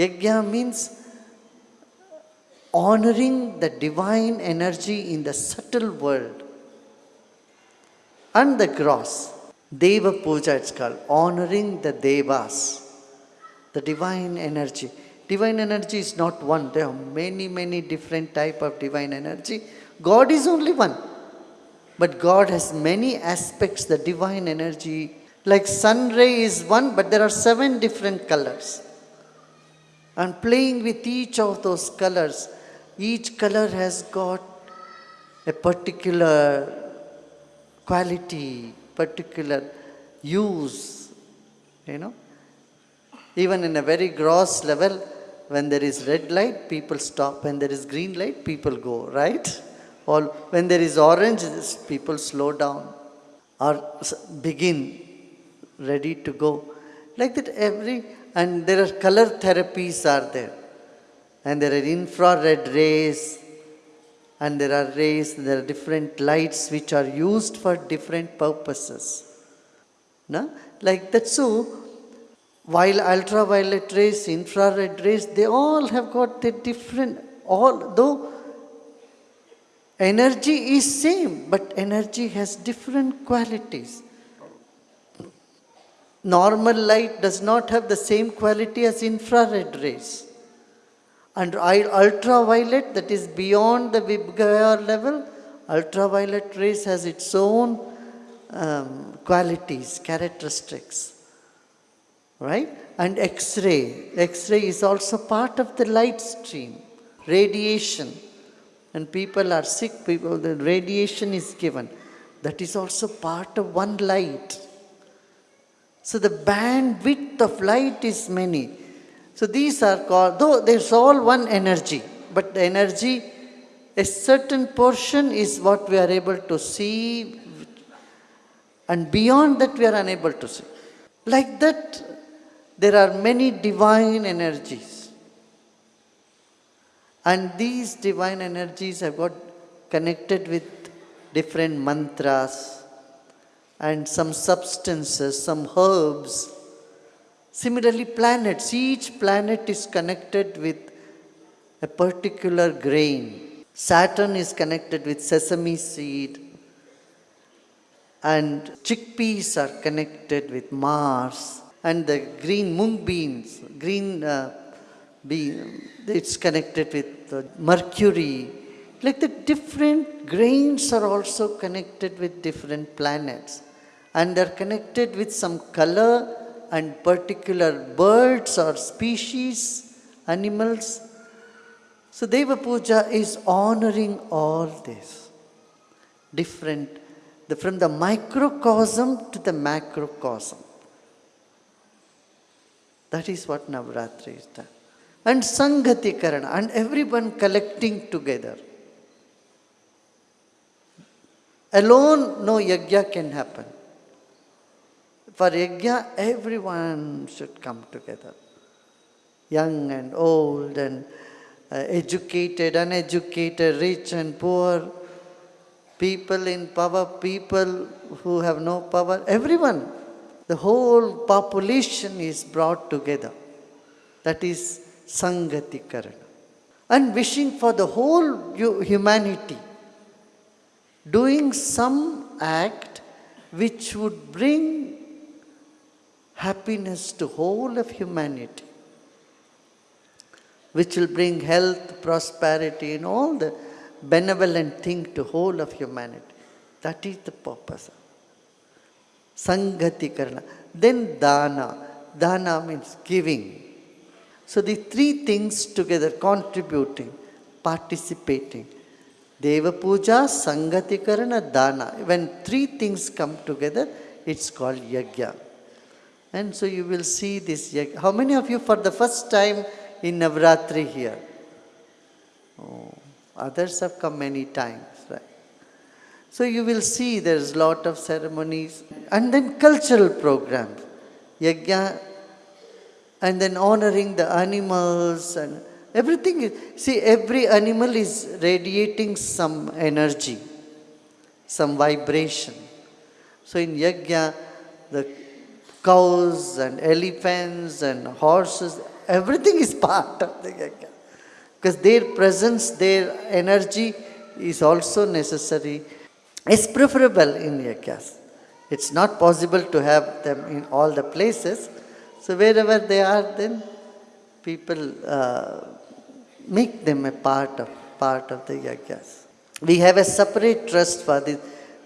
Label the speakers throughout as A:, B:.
A: Yajna means honoring the divine energy in the subtle world and the gross. Deva Puja it's called, honoring the Devas, the divine energy. Divine energy is not one, there are many, many different type of divine energy. God is only one. But God has many aspects, the divine energy. Like sun ray is one, but there are seven different colors. And playing with each of those colors, each color has got a particular quality, particular use, you know. Even in a very gross level, when there is red light, people stop. When there is green light, people go, right? Or when there is orange, people slow down or begin, ready to go. Like that every, and there are color therapies are there. And there are infrared rays, and there are rays, there are different lights which are used for different purposes. No? Like that, so while ultraviolet rays, infrared rays, they all have got the different, all though energy is same, but energy has different qualities. Normal light does not have the same quality as infrared rays. And ultraviolet that is beyond the VIBGYOR level, ultraviolet rays has its own um, qualities, characteristics. Right? And X-ray. X-ray is also part of the light stream. Radiation. And people are sick, people, the radiation is given. That is also part of one light. So the bandwidth of light is many. So these are called, though there's all one energy, but the energy, a certain portion is what we are able to see, and beyond that we are unable to see. Like that, there are many divine energies. And these divine energies have got connected with different mantras and some substances, some herbs, Similarly, planets, each planet is connected with a particular grain. Saturn is connected with sesame seed, and chickpeas are connected with Mars, and the green mung beans, green uh, bean, it's connected with uh, Mercury. Like the different grains are also connected with different planets, and they're connected with some color and particular birds or species, animals. So Deva Puja is honoring all this. Different, the, from the microcosm to the macrocosm. That is what Navratri is done. And Sangati Karana, and everyone collecting together. Alone, no yajna can happen. For yajna, everyone should come together. Young and old and uh, educated, uneducated, rich and poor, people in power, people who have no power, everyone. The whole population is brought together. That is Sangati Karana. And wishing for the whole humanity, doing some act which would bring happiness to whole of humanity, which will bring health, prosperity, and all the benevolent thing to whole of humanity. That is the purpose. Sangati Karana. Then Dana. Dana means giving. So the three things together contributing, participating. Deva Puja, Sangati Karana, Dana. When three things come together, it's called Yajna. And so you will see this. How many of you for the first time in Navratri here? Oh, others have come many times, right? So you will see there's lot of ceremonies and then cultural programs. Yajna and then honoring the animals and everything. See, every animal is radiating some energy, some vibration. So in Yajna, the cows and elephants and horses, Everything is part of the yajna. Because their presence, their energy is also necessary, is preferable in yajnas. It's not possible to have them in all the places. So wherever they are, then people uh, make them a part of part of the yajnas. We have a separate trust for this.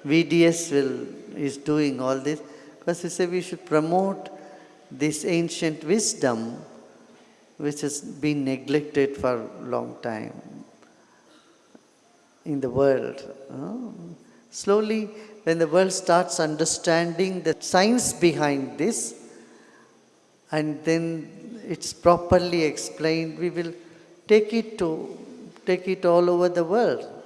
A: VDS will is doing all this because we say we should promote this ancient wisdom which has been neglected for a long time in the world. Oh. Slowly, when the world starts understanding the science behind this, and then it's properly explained, we will take it to take it all over the world.